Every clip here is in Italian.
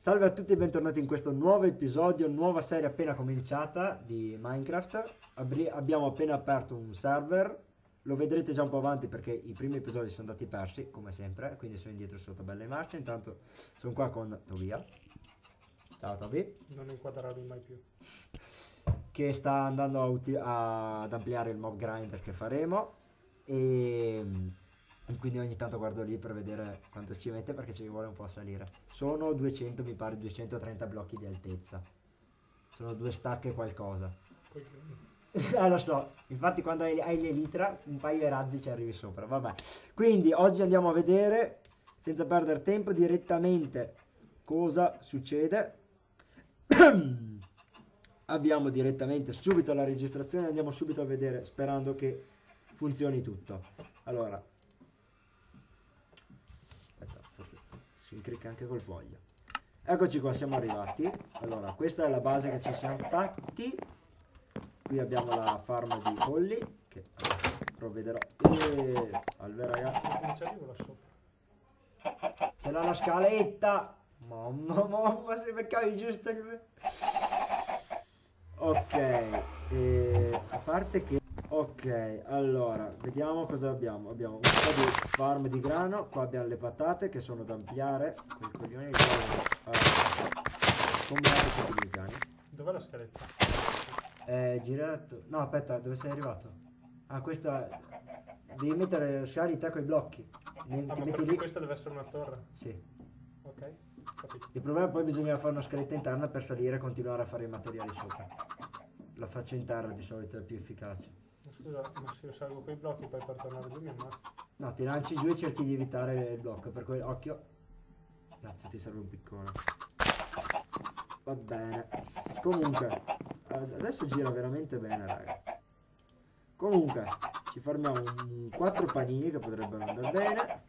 Salve a tutti e bentornati in questo nuovo episodio, nuova serie appena cominciata di Minecraft. Abri- abbiamo appena aperto un server, lo vedrete già un po' avanti perché i primi episodi sono andati persi, come sempre, quindi sono indietro sotto belle marce. Intanto sono qua con Tobia. Ciao Tobi. Non inquadrarmi mai più. Che sta andando ad ampliare il mob grinder che faremo. E e quindi ogni tanto guardo lì per vedere quanto ci mette perché ci vuole un po' a salire. Sono 200, mi pare 230 blocchi di altezza. Sono due stack e qualcosa. Eh lo so, infatti quando hai, hai l'elitra un paio di razzi ci arrivi sopra, vabbè. Quindi oggi andiamo a vedere, senza perdere tempo, direttamente cosa succede. Abbiamo direttamente subito la registrazione, andiamo subito a vedere sperando che funzioni tutto. Allora, aspetta, forse si incricca anche col foglio. Eccoci qua, siamo arrivati. Allora, questa è la base che ci siamo fatti. Qui abbiamo la farm di polli, che provvederò. E salve ragazzi. Sopra. C'è la scaletta. Mamma, mamma, se beccavi giusto il... Ok, e a parte che... Ok, allora, vediamo cosa abbiamo. Abbiamo un po' di farm di grano, qua abbiamo le patate che sono da ampliare. Quel coglione di Combinate tutti i piani. Dov'è la scaletta? È girato... No, aspetta, dove sei arrivato? Ah, questa... Devi mettere scali te con i blocchi. Ne- Ah, ti ma metti lì... questa deve essere una torre. Sì. Ok, capito. Il problema poi bisogna fare una scaletta interna per salire e continuare a fare i materiali sopra. La faccio interna di solito è più efficace. Scusa, ma se io salgo quei blocchi poi per tornare giù mi ammazzi. No, ti lanci giù e cerchi di evitare il blocco, per cui occhio. Cazzo, ti serve un piccone. Va bene. Comunque, ad- adesso gira veramente bene, raga. Comunque, ci farmiamo un 4 panini che potrebbero andare bene.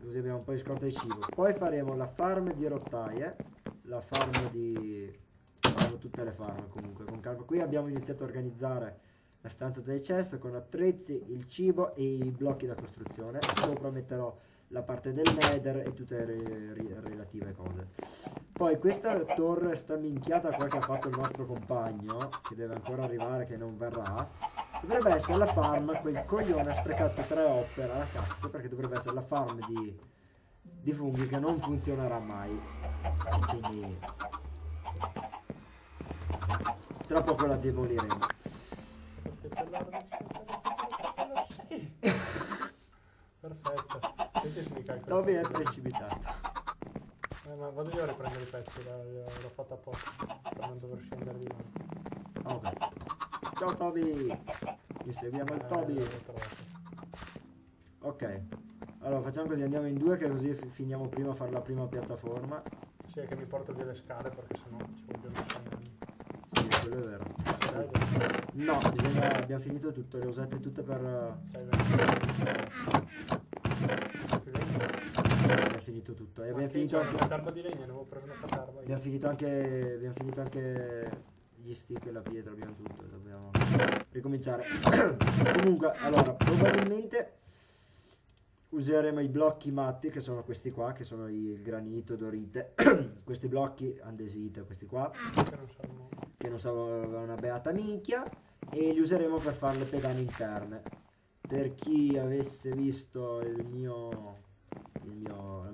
Così abbiamo un po' di scorta di cibo. Poi faremo la farm di rottaie. La farm di... Faremo tutte le farm comunque con calma. Qui abbiamo iniziato a organizzare la stanza del cesto con attrezzi, il cibo e i blocchi da costruzione. Sopra metterò la parte del nether e tutte le re- relative cose. Poi questa torre sta minchiata qua che ha fatto il nostro compagno, che deve ancora arrivare, che non verrà. Dovrebbe essere la farm, quel coglione ha sprecato tre opere alla cazzo, perché dovrebbe essere la farm di, di funghi che non funzionerà mai. Quindi tra poco la demoliremo. Per spiaccellare, Sì. Perfetto. Senti se mi calcolo. Toby è precipitato. Eh, ma vado io a riprendere i pezzi, l'ho, fatto apposta per non dover scendere di là. Ok. Ciao Toby! Inseguiamo il Eh, Toby. l'ho trovato. Ok. Allora facciamo così, andiamo in due che così fi- finiamo prima a fare la prima piattaforma. Sì, è che mi porto via le scale perché sennò ci vogliono anni. Sì, quello è vero. No, bisogna, abbiamo finito tutto, le usate tutte per... finito tutto. E Ma abbiamo finito anche... una tarba di legno. Abbiamo finito anche... Abbiamo finito anche gli stick e la pietra, abbiamo tutto. Dobbiamo ricominciare. Comunque, allora, probabilmente useremo i blocchi matti, che sono questi qua, che sono il granito, dorite. questi blocchi andesite, questi qua. Che non servono. che non sapeva una beata minchia e li useremo per fare le pedane interne per chi avesse visto il mio,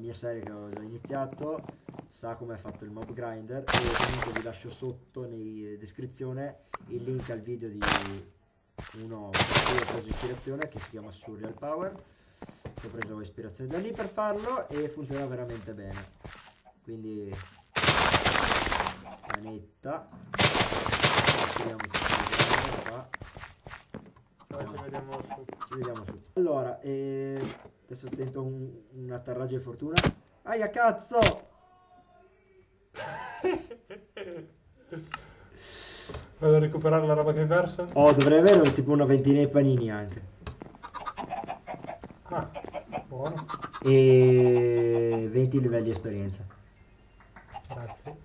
mia serie che ho già iniziato sa come è fatto il mob grinder e comunque vi lascio sotto in descrizione il link al video di uno cui ho preso ispirazione che si chiama Surreal Power che ho preso ispirazione da lì per farlo e funziona veramente bene quindi su. Ci vediamo su. Allora, eh, adesso tento un, un atterraggio di fortuna. Aia cazzo! Vado a recuperare la roba che hai perso? Oh, dovrei avere tipo una ventina di panini anche. Ah, buono. E 20 livelli di esperienza. Grazie.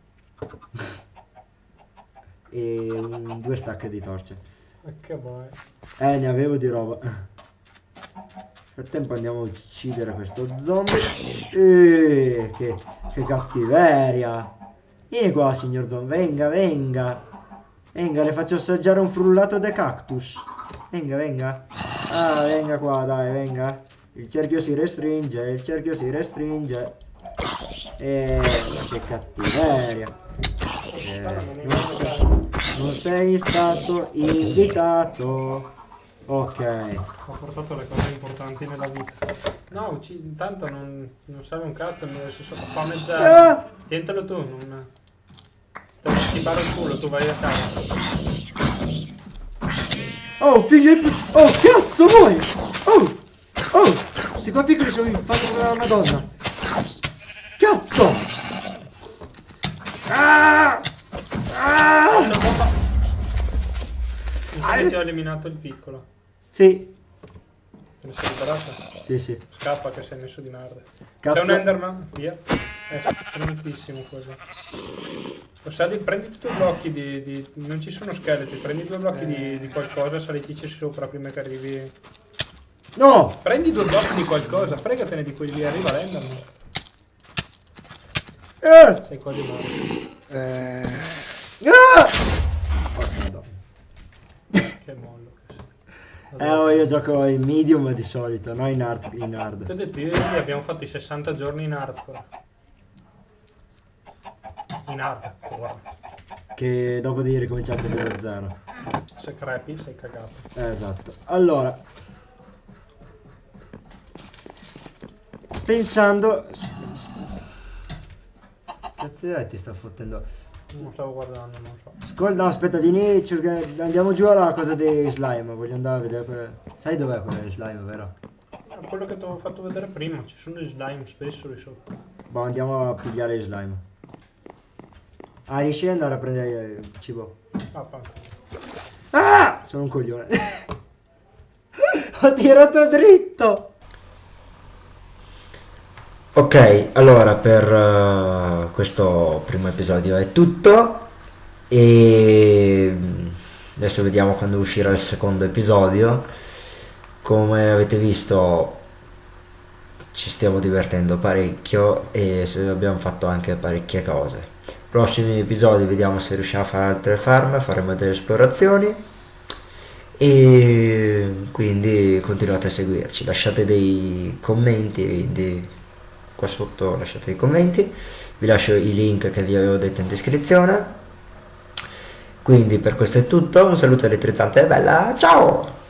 E un, due stack di torce. Ma che vuoi? Eh, ne avevo di roba. Frattempo andiamo a uccidere questo zombie. Eh, che, che cattiveria. Vieni qua, signor Zon, venga, venga. Venga, le faccio assaggiare un frullato de cactus. Venga, venga. Ah, venga qua, dai, venga. Il cerchio si restringe, il cerchio si restringe. E che cattiveria. Eh, non, sei, non sei stato invitato. Ok. Ho portato le cose importanti nella vita. No, intanto non, non serve un cazzo, mi si sotto fame zero. Ah! Tientelo tu, non... Te lo il culo, tu vai a casa. Oh, figlio di Oh, cazzo vuoi? Oh! Oh! Questi qua piccoli sono infatti come una madonna. Cazzo! Ah! Ah! Una bomba. Ti ho eliminato il piccolo. Sì, Te ne sei liberato? sì, sì. Scappa che sei messo di merda. C'è un Enderman? Via. È stranissimo quello. Lo sali, prendi due blocchi di, di- Non ci sono scheletri, prendi due blocchi di, di qualcosa, salitici sopra prima che arrivi. No! Prendi due blocchi di qualcosa, fregatene di quelli lì, arriva l'Enderman. Eh! Sei quasi morto. Ah! Porca madonna. Che mollo. Eh, oh, io gioco in medium di solito, no in hard. In Ti ho hard. detto, io abbiamo fatto i 60 giorni in hardcore. In hardcore. Che dopo di ricominciare proprio da zero. Se crepi sei cagato. Eh, esatto. Allora. Pensando... Cazzo è ti sta fottendo? Non stavo guardando, non so. Ascolta, aspetta, vieni, cerca- andiamo giù alla cosa dei slime, voglio andare a vedere quelle... Sai dov'è quella dei slime, vero? Quello che ti avevo fatto vedere prima, ci sono gli slime spesso lì sotto. Boh, andiamo a pigliare gli slime. Ah, riesci ad andare a prendere il cibo? Ah. Ah! Sono un coglione. Ho tirato dritto. Ok, allora per eh, questo primo episodio è tutto e mm, adesso vediamo quando uscirà il secondo episodio. Come avete visto ci stiamo divertendo parecchio e abbiamo fatto anche parecchie cose. Prossimi episodi vediamo se riusciamo a fare altre farm, faremo delle esplorazioni e quindi continuate a seguirci, lasciate dei commenti dei- qua sotto, lasciate dei commenti, vi lascio i link che vi avevo detto in descrizione. Quindi per questo è tutto, un saluto elettrizzante e bella, ciao!